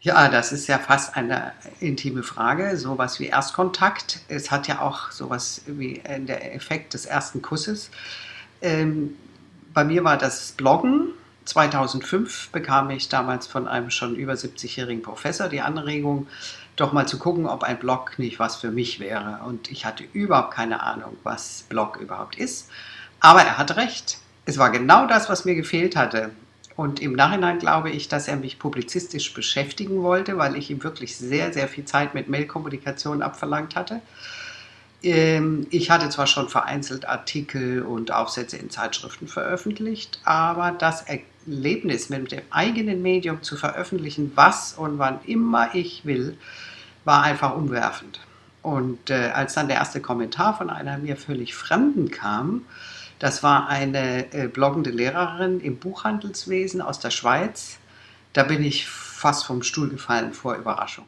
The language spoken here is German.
Ja, das ist ja fast eine intime Frage, sowas wie Erstkontakt. Es hat ja auch sowas wie äh, der Effekt des ersten Kusses. Ähm, bei mir war das Bloggen. 2005 bekam ich damals von einem schon über 70-jährigen Professor die Anregung, doch mal zu gucken, ob ein Blog nicht was für mich wäre. Und ich hatte überhaupt keine Ahnung, was Blog überhaupt ist. Aber er hat recht. Es war genau das, was mir gefehlt hatte. Und im Nachhinein glaube ich, dass er mich publizistisch beschäftigen wollte, weil ich ihm wirklich sehr, sehr viel Zeit mit Mailkommunikation abverlangt hatte. Ähm, ich hatte zwar schon vereinzelt Artikel und Aufsätze in Zeitschriften veröffentlicht, aber das Erlebnis mit dem eigenen Medium zu veröffentlichen, was und wann immer ich will, war einfach umwerfend. Und äh, als dann der erste Kommentar von einer mir völlig Fremden kam, das war eine äh, bloggende Lehrerin im Buchhandelswesen aus der Schweiz. Da bin ich fast vom Stuhl gefallen vor Überraschung.